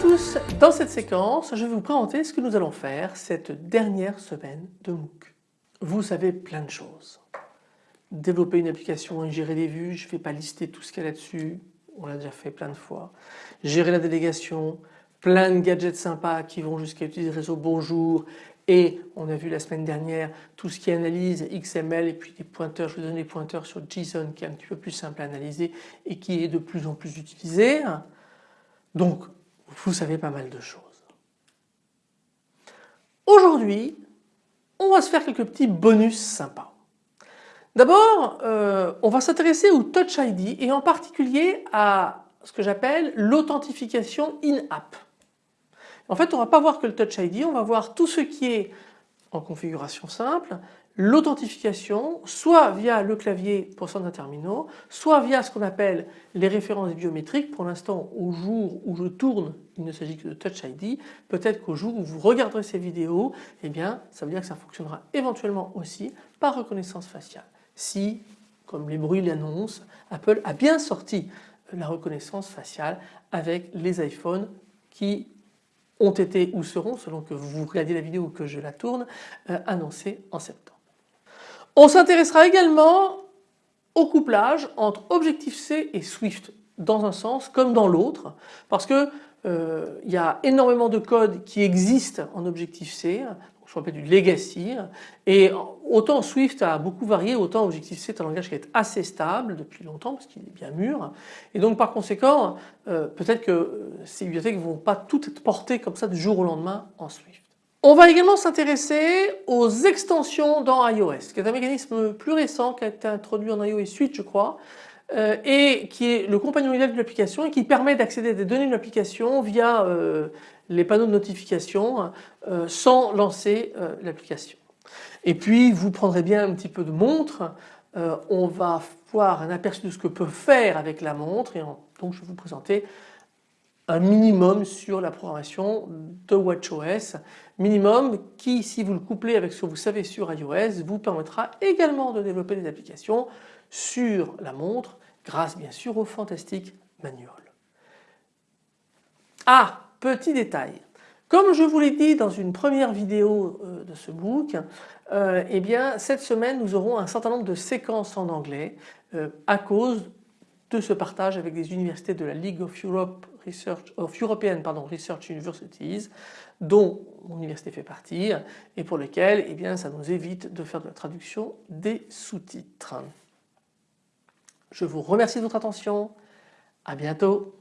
tous, dans cette séquence je vais vous présenter ce que nous allons faire cette dernière semaine de MOOC. Vous savez plein de choses. Développer une application et gérer les vues, je ne vais pas lister tout ce qu'il y a là-dessus, on l'a déjà fait plein de fois. Gérer la délégation, plein de gadgets sympas qui vont jusqu'à utiliser le réseau Bonjour et on a vu la semaine dernière tout ce qui analyse XML et puis des pointeurs, je vous donne des pointeurs sur JSON qui est un petit peu plus simple à analyser et qui est de plus en plus utilisé. Vous savez pas mal de choses. Aujourd'hui on va se faire quelques petits bonus sympas. D'abord euh, on va s'intéresser au Touch ID et en particulier à ce que j'appelle l'authentification in-app. En fait on ne va pas voir que le Touch ID, on va voir tout ce qui est en configuration simple, l'authentification soit via le clavier pour certains terminaux, soit via ce qu'on appelle les références biométriques. Pour l'instant au jour où je tourne il ne s'agit que de Touch ID. Peut-être qu'au jour où vous regarderez ces vidéos, eh bien ça veut dire que ça fonctionnera éventuellement aussi par reconnaissance faciale. Si, comme les bruits l'annoncent, Apple a bien sorti la reconnaissance faciale avec les iPhones qui ont été ou seront, selon que vous regardiez la vidéo ou que je la tourne, euh, annoncés en septembre. On s'intéressera également au couplage entre Objective-C et Swift dans un sens comme dans l'autre parce que euh, il y a énormément de code qui existe en Objective-C, ce qu'on appelle du legacy et autant Swift a beaucoup varié autant Objective-C est un langage qui est assez stable depuis longtemps parce qu'il est bien mûr et donc par conséquent euh, peut-être que ces bibliothèques ne vont pas toutes être portées comme ça du jour au lendemain en Swift. On va également s'intéresser aux extensions dans iOS qui est un mécanisme plus récent qui a été introduit en iOS 8 je crois euh, et qui est le compagnon idéal de l'application et qui permet d'accéder à des données de l'application via euh, les panneaux de notification euh, sans lancer l'application. Et puis vous prendrez bien un petit peu de montre, on va voir un aperçu de ce que peut faire avec la montre et donc je vais vous présenter un minimum sur la programmation de WatchOS, minimum qui si vous le couplez avec ce que vous savez sur iOS vous permettra également de développer des applications sur la montre grâce bien sûr au fantastique manual. Ah, petit détail, comme je vous l'ai dit dans une première vidéo euh, de ce book, euh, eh bien cette semaine nous aurons un certain nombre de séquences en anglais euh, à cause de ce partage avec des universités de la League of European Research Universities dont mon université fait partie et pour lequel eh bien, ça nous évite de faire de la traduction des sous-titres. Je vous remercie de votre attention. À bientôt.